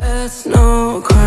That's no crime